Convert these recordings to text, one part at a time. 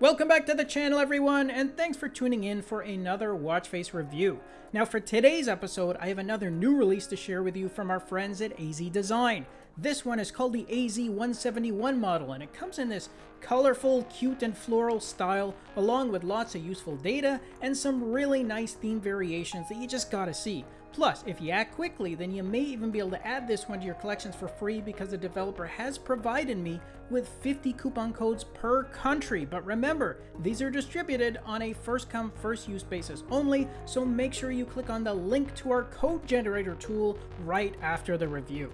Welcome back to the channel everyone, and thanks for tuning in for another watch face review. Now for today's episode, I have another new release to share with you from our friends at AZ Design. This one is called the AZ171 model, and it comes in this colorful, cute, and floral style, along with lots of useful data and some really nice theme variations that you just gotta see. Plus, if you act quickly, then you may even be able to add this one to your collections for free because the developer has provided me with 50 coupon codes per country. But remember, these are distributed on a first come, first use basis only, so make sure you click on the link to our code generator tool right after the review.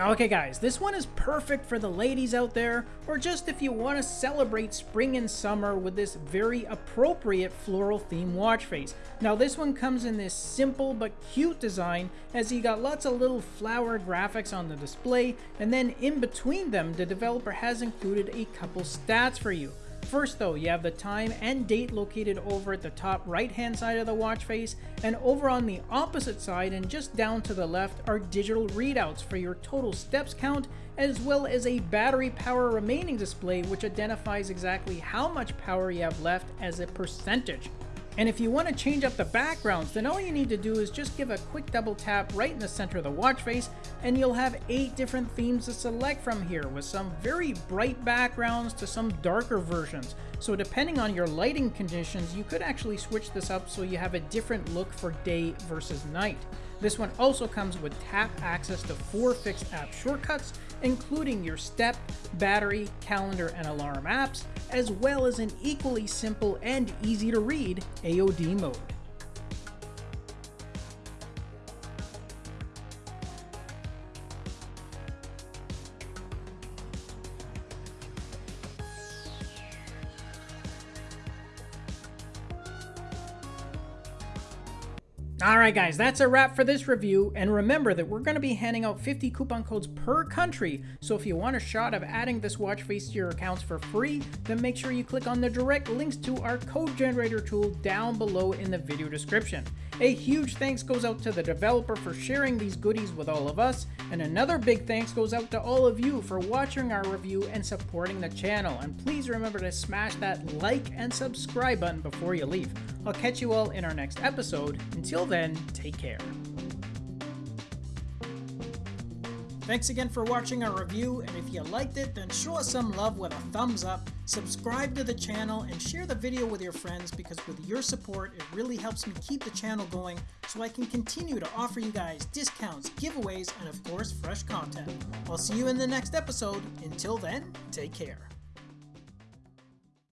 Okay guys, this one is perfect for the ladies out there, or just if you want to celebrate spring and summer with this very appropriate floral theme watch face. Now this one comes in this simple but cute design, as you got lots of little flower graphics on the display, and then in between them, the developer has included a couple stats for you. First though, you have the time and date located over at the top right hand side of the watch face, and over on the opposite side and just down to the left are digital readouts for your total steps count, as well as a battery power remaining display which identifies exactly how much power you have left as a percentage. And if you want to change up the backgrounds, then all you need to do is just give a quick double tap right in the center of the watch face, and you'll have 8 different themes to select from here, with some very bright backgrounds to some darker versions. So depending on your lighting conditions, you could actually switch this up so you have a different look for day versus night. This one also comes with tap access to four fixed app shortcuts, including your step, battery, calendar, and alarm apps, as well as an equally simple and easy to read AOD mode. Alright guys, that's a wrap for this review, and remember that we're going to be handing out 50 coupon codes per country, so if you want a shot of adding this watch face to your accounts for free, then make sure you click on the direct links to our code generator tool down below in the video description. A huge thanks goes out to the developer for sharing these goodies with all of us, and another big thanks goes out to all of you for watching our review and supporting the channel, and please remember to smash that like and subscribe button before you leave. I'll catch you all in our next episode. Until then, take care. Thanks again for watching our review, and if you liked it, then show us some love with a thumbs up, subscribe to the channel, and share the video with your friends because with your support, it really helps me keep the channel going so I can continue to offer you guys discounts, giveaways, and of course, fresh content. I'll see you in the next episode. Until then, take care.